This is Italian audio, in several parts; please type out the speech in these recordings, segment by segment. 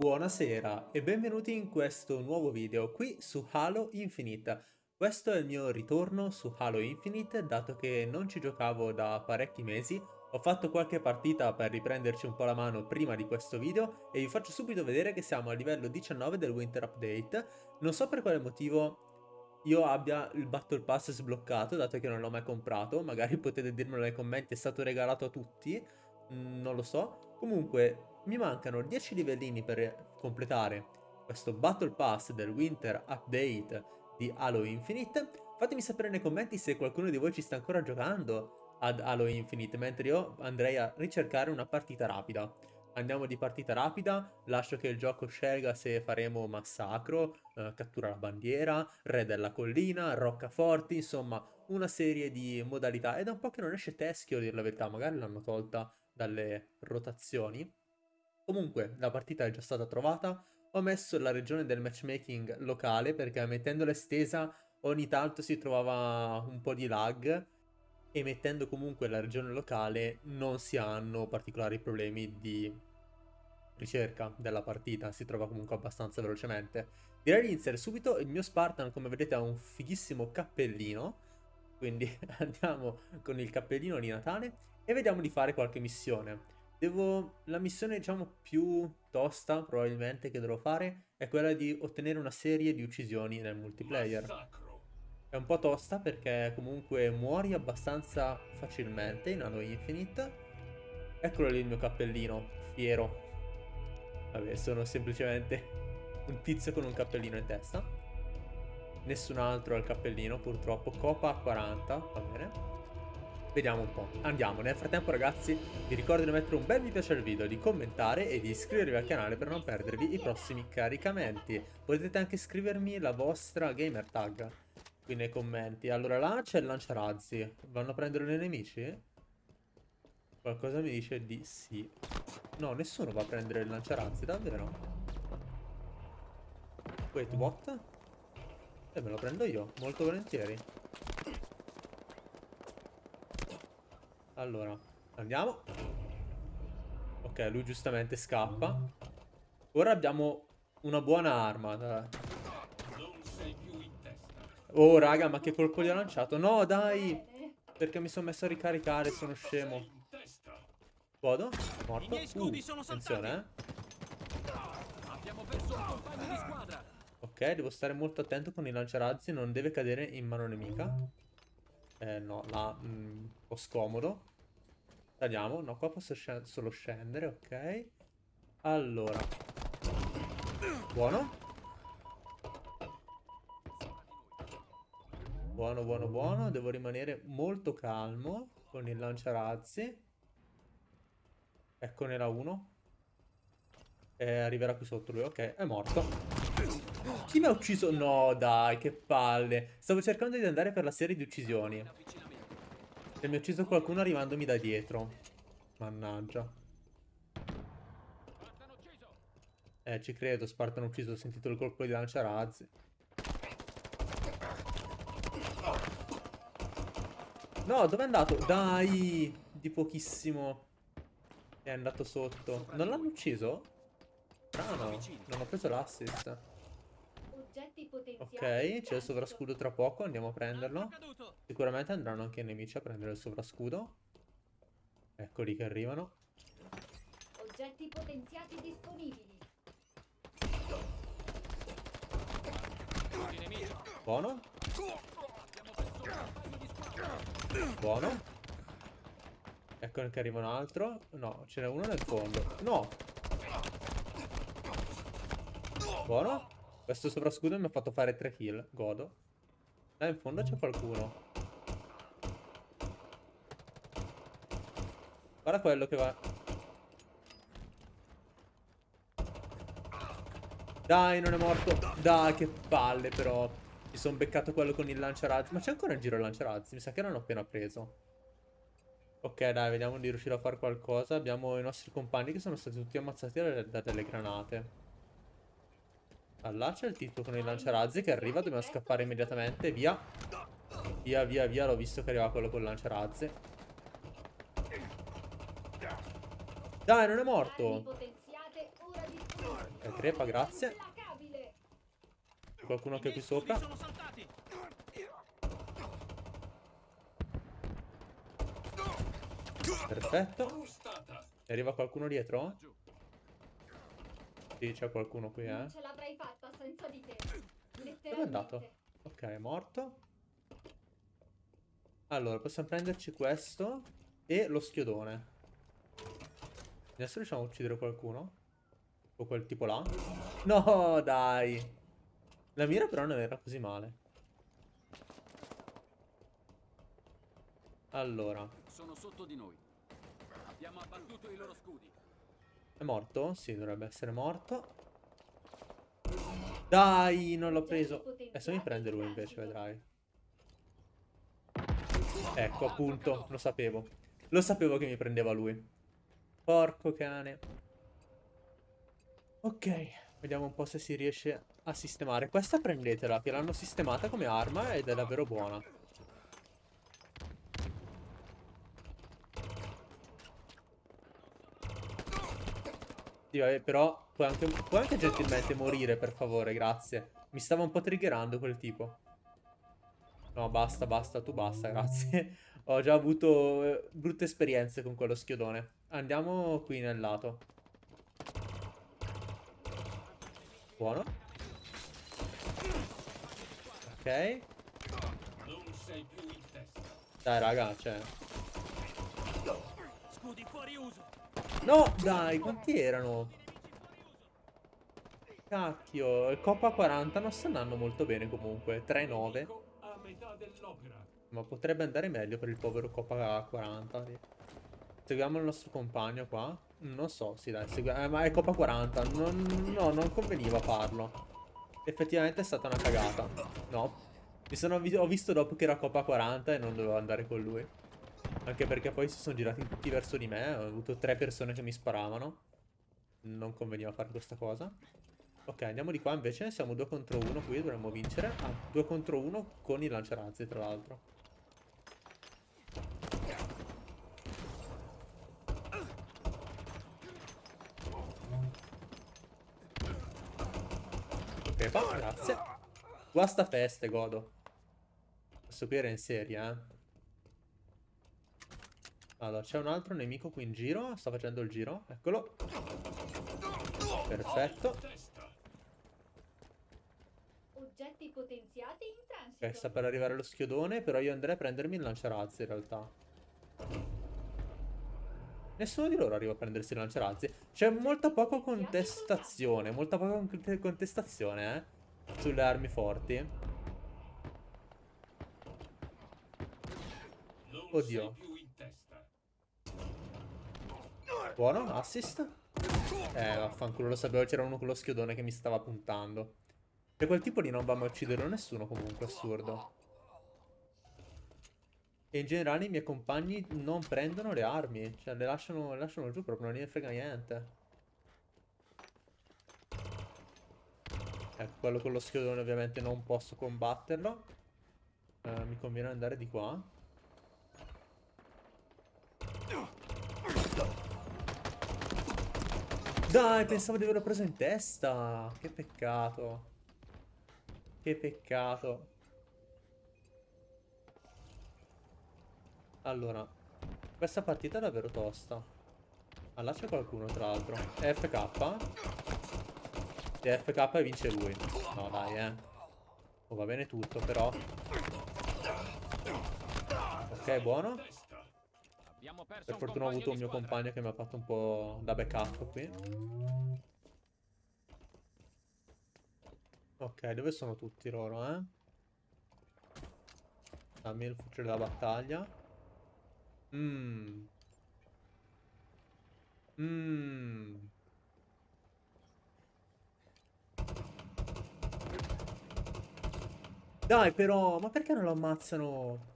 Buonasera e benvenuti in questo nuovo video qui su Halo Infinite. Questo è il mio ritorno su Halo Infinite dato che non ci giocavo da parecchi mesi. Ho fatto qualche partita per riprenderci un po' la mano prima di questo video e vi faccio subito vedere che siamo a livello 19 del Winter Update. Non so per quale motivo io abbia il Battle Pass sbloccato dato che non l'ho mai comprato. Magari potete dirmelo nei commenti, è stato regalato a tutti, non lo so. Comunque mi mancano 10 livellini per completare questo Battle Pass del Winter Update di Halo Infinite. Fatemi sapere nei commenti se qualcuno di voi ci sta ancora giocando ad Halo Infinite, mentre io andrei a ricercare una partita rapida. Andiamo di partita rapida, lascio che il gioco scelga se faremo massacro, eh, cattura la bandiera, re della collina, roccaforti, insomma una serie di modalità. È un po' che non esce teschio a dire la verità, magari l'hanno tolta dalle rotazioni. Comunque, la partita è già stata trovata. Ho messo la regione del matchmaking locale perché mettendola estesa ogni tanto si trovava un po' di lag e mettendo comunque la regione locale non si hanno particolari problemi di ricerca della partita, si trova comunque abbastanza velocemente. Direi di iniziare subito, il mio Spartan come vedete ha un fighissimo cappellino, quindi andiamo con il cappellino di Natale e vediamo di fare qualche missione. Devo... La missione, diciamo, più tosta, probabilmente, che dovrò fare è quella di ottenere una serie di uccisioni nel multiplayer. È un po' tosta perché comunque muori abbastanza facilmente in Halo Infinite. Eccolo lì il mio cappellino, fiero. Vabbè, sono semplicemente un tizio con un cappellino in testa. Nessun altro ha il cappellino, purtroppo. Copa 40, va bene. Vediamo un po'. Andiamo. Nel frattempo ragazzi vi ricordo di mettere un bel mi piace al video, di commentare e di iscrivervi al canale per non perdervi i prossimi caricamenti. Potete anche scrivermi la vostra gamer tag qui nei commenti. Allora là c'è il lanciarazzi. Vanno a prendere i nemici? Qualcosa mi dice di sì. No, nessuno va a prendere il lanciarazzi, davvero? Wait, what? E eh, me lo prendo io, molto volentieri. Allora, andiamo. Ok, lui giustamente scappa. Ora abbiamo una buona arma. Oh, raga, ma che colpo gli ho lanciato? No, dai! Perché mi sono messo a ricaricare, sono scemo. Godo? Morto? Uh, attenzione, eh. Ok, devo stare molto attento con i lanciarazzi, non deve cadere in mano nemica. Eh, no, là, mm, un po' scomodo. Tagliamo. No, qua posso sc solo scendere, ok. Allora. Buono. Buono, buono, buono. Devo rimanere molto calmo con il lanciarazzi. Ecco, n'era uno. E arriverà qui sotto lui. Ok, è morto. Chi mi ha ucciso? No, dai, che palle. Stavo cercando di andare per la serie di uccisioni. E mi ha ucciso qualcuno arrivandomi da dietro. Mannaggia. Eh, ci credo, Spartano ucciso, ho sentito il colpo di lanciarazzi. No, dove è andato? Dai! Di pochissimo. È andato sotto. Non l'hanno ucciso? Strano. Non ho preso l'assist. Ok, c'è il sovrascudo tra poco, andiamo a prenderlo. Sicuramente andranno anche i nemici a prendere il sovrascudo. Eccoli che arrivano. Oggetti potenziati disponibili. Buono. Buono. Ecco che arriva un altro. No, ce n'è uno nel fondo. No. Buono. Questo sovrascudo mi ha fatto fare 3 kill. Godo. Là in fondo c'è qualcuno. Guarda quello che va. Dai, non è morto. Dai, che palle però. Mi sono beccato quello con il lanciarazzi. Ma c'è ancora in giro il lanciarazzi? Mi sa che l'hanno appena preso. Ok, dai, vediamo di riuscire a fare qualcosa. Abbiamo i nostri compagni che sono stati tutti ammazzati da, da delle granate. Là c'è il titolo con il lanciarazzi che arriva, dobbiamo scappare immediatamente, via. Via, via, via, l'ho visto che arriva quello con il lanciarazzi. Dai, non è morto. Ok, Ok, crepa, grazie. Qualcuno che è qui sopra. Perfetto. E arriva qualcuno dietro? Sì, c'è qualcuno qui, eh. Non ce l'avrei fatta senza di te. Dove è andato? Ok, è morto. Allora, possiamo prenderci questo e lo schiodone. Adesso riusciamo a uccidere qualcuno? O quel tipo là? No, dai. La mira però non era così male. Allora. Sono sotto di noi. Abbiamo abbattuto i loro scudi. È morto? Sì, dovrebbe essere morto. Dai, non l'ho preso. Adesso mi prende lui invece, vedrai. Ecco, appunto, lo sapevo. Lo sapevo che mi prendeva lui. Porco cane. Ok, vediamo un po' se si riesce a sistemare. Questa prendetela, che l'hanno sistemata come arma ed è davvero buona. Vabbè, però puoi anche, puoi anche gentilmente morire, per favore, grazie. Mi stava un po' triggerando quel tipo. No, basta, basta, tu basta, grazie. Ho già avuto eh, brutte esperienze con quello schiodone. Andiamo qui nel lato. Buono. Ok. Dai, raga, cioè... Scudi fuori uso. No, dai, quanti erano? Cacchio, Coppa 40 non sta andando molto bene comunque. 3-9. Ma potrebbe andare meglio per il povero Coppa 40. Seguiamo il nostro compagno qua. Non so, sì dai, eh, ma è Coppa 40. Non, no, non conveniva farlo. Effettivamente è stata una cagata. No. Mi sono, ho visto dopo che era Coppa 40 e non dovevo andare con lui. Anche perché poi si sono girati tutti verso di me. Ho avuto tre persone che mi sparavano. Non conveniva fare questa cosa. Ok, andiamo di qua invece. Siamo due contro uno qui, dovremmo vincere. Ah, due contro uno con i lanciarazzi, tra l'altro. Ok, grazie. Guasta feste, godo. Questo qui era in serie, eh. Allora, c'è un altro nemico qui in giro. Sta facendo il giro. Eccolo. Perfetto. Oggetti potenziati in transito. Ok, sta per arrivare lo schiodone, però io andrei a prendermi il lanciarazzi in realtà. Nessuno di loro arriva a prendersi il lanciarazzi. C'è molta poca contestazione, molta poca contestazione, eh, sulle armi forti. Oddio. Buono, assist. Eh, vaffanculo, lo sapevo, c'era uno con lo schiodone che mi stava puntando. E quel tipo lì non va mai a uccidere nessuno comunque, assurdo. E in generale i miei compagni non prendono le armi. Cioè, le lasciano, le lasciano giù proprio, non ne frega niente. Ecco, quello con lo schiodone ovviamente non posso combatterlo. Eh, mi conviene andare di qua. Dai, pensavo di averlo preso in testa. Che peccato. Che peccato. Allora, questa partita è davvero tosta. Ah, là c'è qualcuno, tra l'altro. FK? È FK e vince lui. No, dai, eh. Oh, va bene tutto, però. Ok, buono. Per fortuna ho avuto un mio compagno che mi ha fatto un po' da backup qui. Ok, dove sono tutti loro, eh? Dammi il fucile da battaglia. Mmm. Mmm. Dai però, ma perché non lo ammazzano?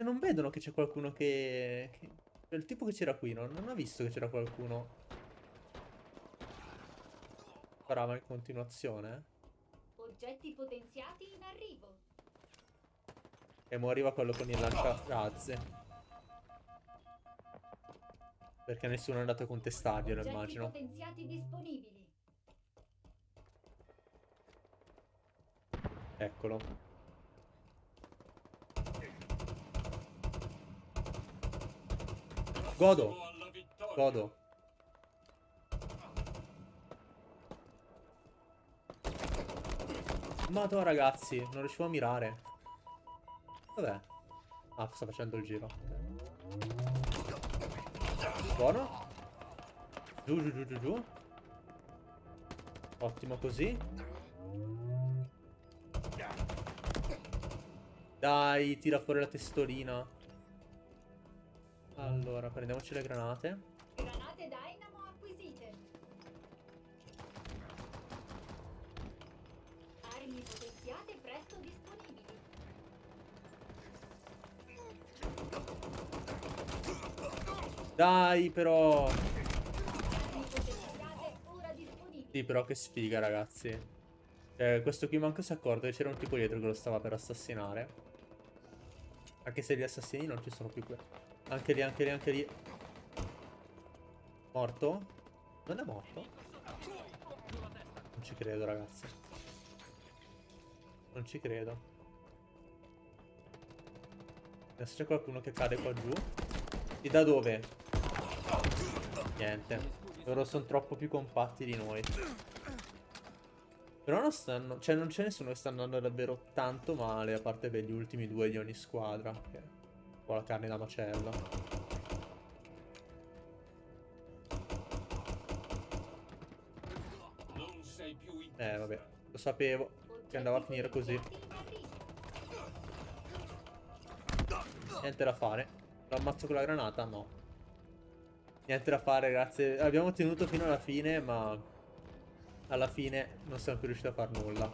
Cioè, non vedono che c'è qualcuno che... che... Il tipo che c'era qui no? non ha visto che c'era qualcuno. Parava in continuazione. Eh. Oggetti potenziati in arrivo. E mo arriva quello con il lanciarazze. Perché nessuno è andato a contestarglielo, immagino. potenziati disponibili. Eccolo. Godo. Godo. Madonna ragazzi, non riuscivo a mirare. Dov'è? Ah, sta facendo il giro. Buono. Giù, giù, giù, giù, giù. Ottimo così. Dai, tira fuori la testolina. Allora, prendiamoci le granate. Granate Dynamo acquisite. Armi potenziate presto disponibili. Dai, però. Armi potenziate ora disponibili. Sì, però che sfiga, ragazzi. Eh, questo qui manco si è accorto che c'era un tipo dietro che lo stava per assassinare. Anche se gli assassini non ci sono più qui. Anche lì, anche lì, anche lì. Morto? Non è morto? Non ci credo, ragazzi. Non ci credo. Adesso c'è qualcuno che cade qua giù. E da dove? Niente. Loro sono troppo più compatti di noi. Però non stanno... Cioè non c'è nessuno che sta andando davvero tanto male, a parte beh, gli ultimi due di ogni squadra. Un po' la carne da in Eh, vabbè. Lo sapevo che andava a finire così. Niente da fare. Lo ammazzo con la granata? No. Niente da fare, grazie. Abbiamo tenuto fino alla fine, ma... Alla fine non siamo più riusciti a far nulla.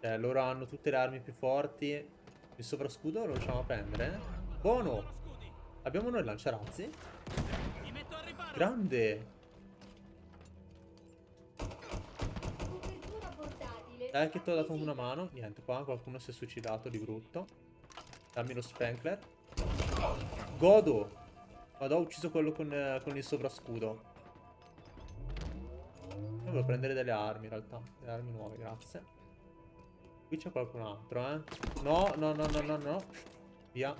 Cioè, loro hanno tutte le armi più forti. Il sovrascudo lo riusciamo a prendere? Buono! Abbiamo noi il lanciarazzi? Grande! Dai che ti ho dato una mano. Niente, qua qualcuno si è suicidato di brutto. Dammi lo Spankler. Godo! Vado, ho ucciso quello con, eh, con il sovrascudo. Volevo prendere delle armi in realtà. Delle armi nuove, grazie. Qui c'è qualcun altro, eh. No, no, no, no, no, no. Via.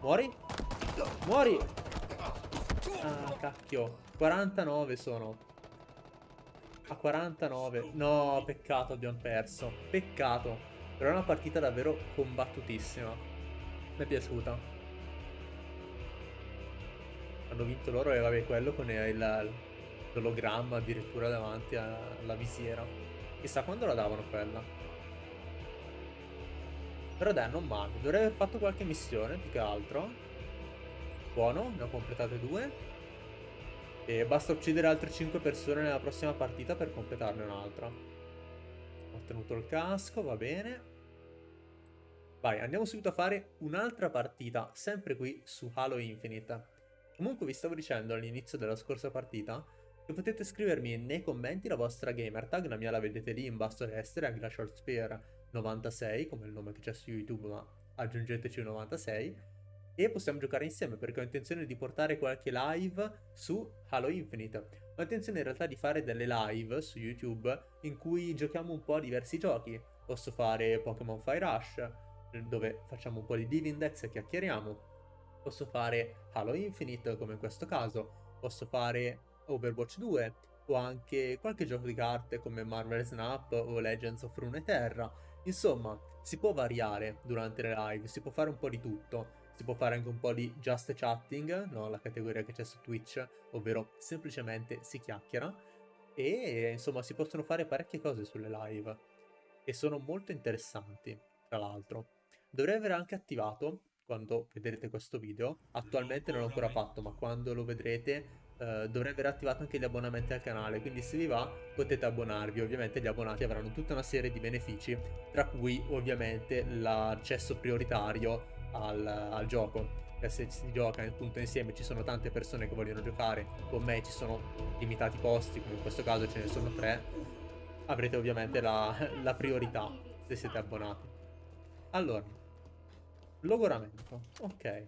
Muori? Muori! Ah, cacchio. 49 sono. A 49. No, peccato abbiamo perso. Peccato. Però è una partita davvero combattutissima. Mi è piaciuta. Hanno vinto loro e vabbè quello con il- l'ologramma addirittura davanti alla visiera. Chissà quando la davano quella. Però dai, non male. Dovrei aver fatto qualche missione, più che altro. Buono, ne ho completate due. E basta uccidere altre 5 persone nella prossima partita per completarne un'altra. Ho ottenuto il casco, va bene. Vai, andiamo subito a fare un'altra partita, sempre qui su Halo Infinite. Comunque vi stavo dicendo all'inizio della scorsa partita che potete scrivermi nei commenti la vostra gamer tag, la mia la vedete lì in basso a destra, è Glacial Spear 96, come il nome che c'è su YouTube, ma aggiungeteci un 96. E possiamo giocare insieme perché ho intenzione di portare qualche live su Halo Infinite. Ho intenzione in realtà di fare delle live su YouTube in cui giochiamo un po' a diversi giochi. Posso fare Pokémon Fire Rush, dove facciamo un po' di Divindex e chiacchieriamo. Posso fare Halo Infinite, come in questo caso. Posso fare Overwatch 2 o anche qualche gioco di carte come Marvel Snap o Legends of Runeterra. Insomma, si può variare durante le live, si può fare un po' di tutto. Si può fare anche un po' di just chatting, no? la categoria che c'è su Twitch, ovvero semplicemente si chiacchiera. E insomma si possono fare parecchie cose sulle live. E sono molto interessanti, tra l'altro. Dovrei aver anche attivato, quando vedrete questo video, attualmente non l'ho ancora fatto, ma quando lo vedrete eh, dovrei aver attivato anche gli abbonamenti al canale, quindi se vi va potete abbonarvi, ovviamente gli abbonati avranno tutta una serie di benefici, tra cui ovviamente l'accesso prioritario al, al gioco. E se si gioca appunto insieme ci sono tante persone che vogliono giocare con me, ci sono limitati posti, come in questo caso ce ne sono tre, avrete ovviamente la, la priorità se siete abbonati. Allora, logoramento, ok.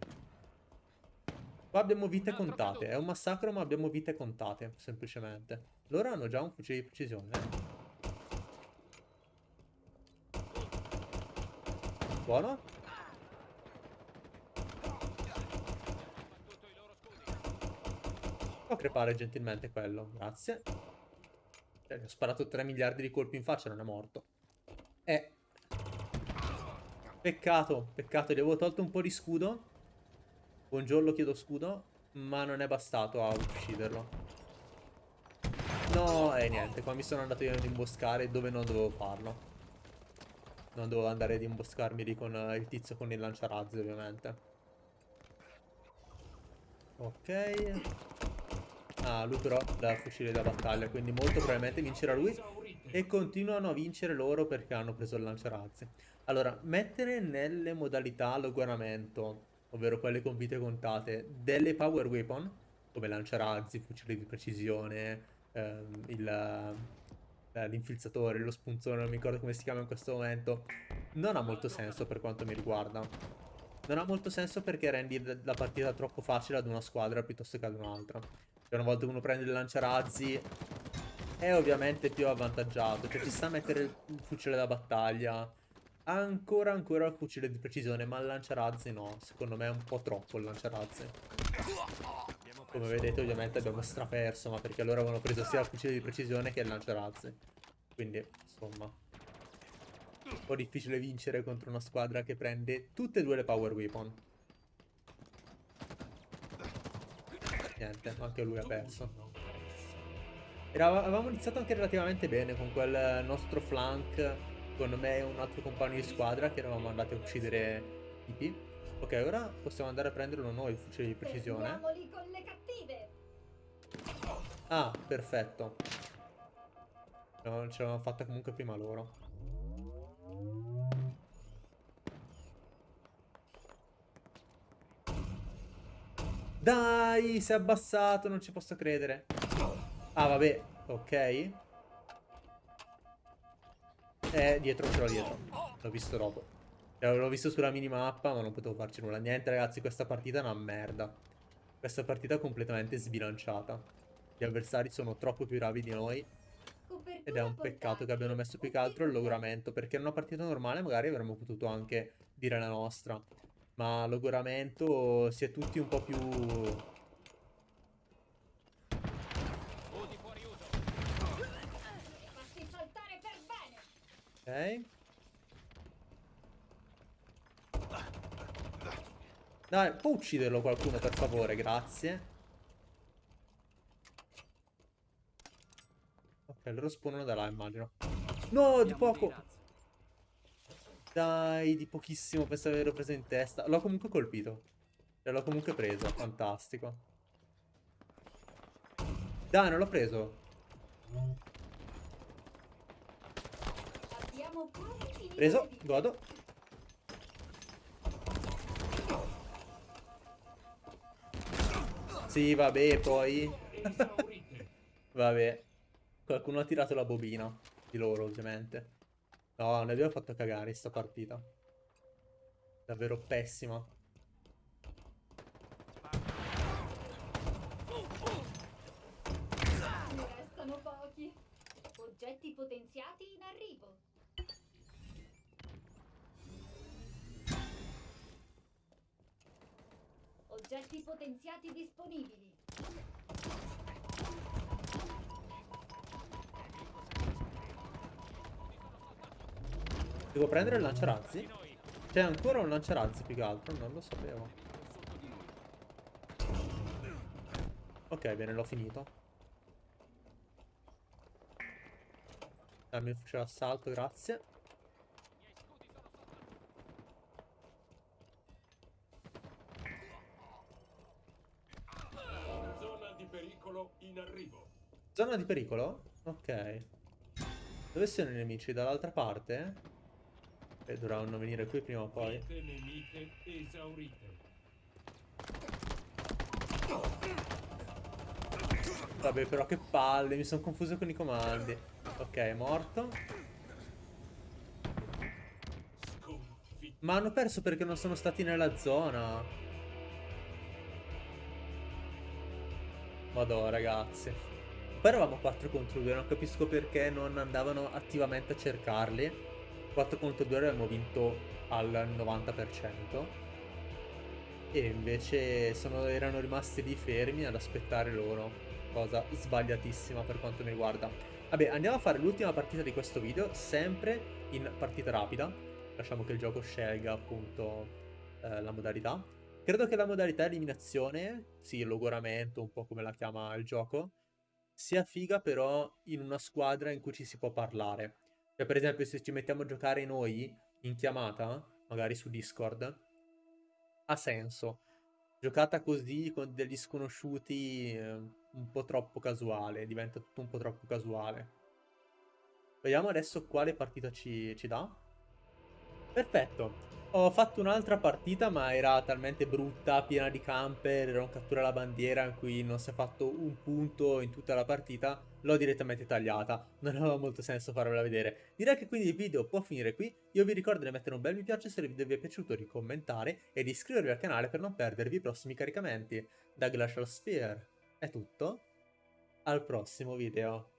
Qua abbiamo vite contate. È un massacro, ma abbiamo vite contate, semplicemente. Loro hanno già un fucile di precisione. Buono. Può crepare gentilmente quello, grazie. Cioè, gli ho sparato 3 miliardi di colpi in faccia, non è morto. Eh. Peccato, peccato, gli avevo tolto un po' di scudo. Buongiorno, chiedo scudo, ma non è bastato a ucciderlo. No, e eh, niente, qua mi sono andato io ad imboscare dove non dovevo farlo. Non dovevo andare ad imboscarmi lì con uh, il tizio con il lanciarazzi, ovviamente. Ok. Ah, lui però dà fucile da battaglia, quindi molto probabilmente vincerà lui. E continuano a vincere loro perché hanno preso il lanciarazzi. Allora, mettere nelle modalità logoramento ovvero quelle con vite contate, delle power weapon, come lanciarazzi, fucili di precisione, ehm, eh, l'infilzatore, lo spunzone, non mi ricordo come si chiama in questo momento, non ha molto senso per quanto mi riguarda. Non ha molto senso perché rendi la partita troppo facile ad una squadra piuttosto che ad un'altra. Cioè una volta che uno prende il lanciarazzi è ovviamente più avvantaggiato, cioè ci sta a mettere il fucile da battaglia, ancora ancora il fucile di precisione, ma il lanciarazzi no. Secondo me è un po' troppo il lanciarazzi. Come vedete ovviamente abbiamo straperso, ma perché loro avevano preso sia il fucile di precisione che il lanciarazzi. Quindi, insomma, un po' difficile vincere contro una squadra che prende tutte e due le power weapon. Niente, anche lui ha perso. Era, avevamo iniziato anche relativamente bene con quel nostro flank Secondo me un altro compagno di squadra che eravamo andati a uccidere Ipi. Ok, ora possiamo andare a prendere uno noi il fucile di precisione. Ah, perfetto. No, ce l'avevamo fatta comunque prima loro. Dai, si è abbassato, non ci posso credere. Ah, vabbè, ok. Eh, dietro, ce l'ho dietro. L'ho visto dopo. Cioè, l'ho visto sulla minimappa, ma non potevo farci nulla. Niente, ragazzi, questa partita è una merda. Questa partita è completamente sbilanciata. Gli avversari sono troppo più bravi di noi. Ed è un peccato che abbiano messo più che altro il logoramento. Perché in una partita normale magari avremmo potuto anche dire la nostra. Ma logoramento si è tutti un po' più Ok. Dai, può ucciderlo qualcuno per favore, grazie. Ok, loro spawnano da là, immagino. No, di poco. Dai, di pochissimo, pensavo di averlo preso in testa. L'ho comunque colpito. Cioè, l'ho comunque preso, fantastico. Dai, non l'ho preso. Preso, godo. Sì, vabbè, poi... vabbè. Qualcuno ha tirato la bobina. Di loro, ovviamente. No, ne abbiamo fatto cagare sta partita. Davvero pessima. Ne restano pochi. Oggetti potenziati in arrivo. Oggetti potenziati disponibili. Devo prendere il lanciarazzi? C'è ancora un lanciarazzi più che altro, non lo sapevo. Ok, bene, l'ho finito. Dammi il fucile assalto, grazie. Zona di pericolo? Ok. Dove sono i nemici? Dall'altra parte? E dovranno venire qui prima o poi. nemiche esaurite. Vabbè, però che palle, mi sono confuso con i comandi. Ok, è morto. Ma hanno perso perché non sono stati nella zona. Madò, ragazzi. Poi eravamo 4 contro 2, non capisco perché non andavano attivamente a cercarli. 4 contro 2 abbiamo vinto al 90%. E invece sono, erano rimasti lì fermi ad aspettare loro. Cosa sbagliatissima per quanto mi riguarda. Vabbè, andiamo a fare l'ultima partita di questo video, sempre in partita rapida. Lasciamo che il gioco scelga appunto eh, la modalità. Credo che la modalità eliminazione, sì, logoramento, un po' come la chiama il gioco, sia figa però in una squadra in cui ci si può parlare. Cioè, per esempio, se ci mettiamo a giocare noi in chiamata, magari su Discord, ha senso. Giocata così con degli sconosciuti eh, un po' troppo casuale, diventa tutto un po' troppo casuale. Vediamo adesso quale partita ci, ci dà. Perfetto, ho fatto un'altra partita ma era talmente brutta, piena di camper, era un cattura la bandiera in cui non si è fatto un punto in tutta la partita, l'ho direttamente tagliata, non aveva molto senso farvela vedere. Direi che quindi il video può finire qui, io vi ricordo di mettere un bel mi piace se il video vi è piaciuto, di commentare e di iscrivervi al canale per non perdervi i prossimi caricamenti. Da Glacial Sphere è tutto, al prossimo video.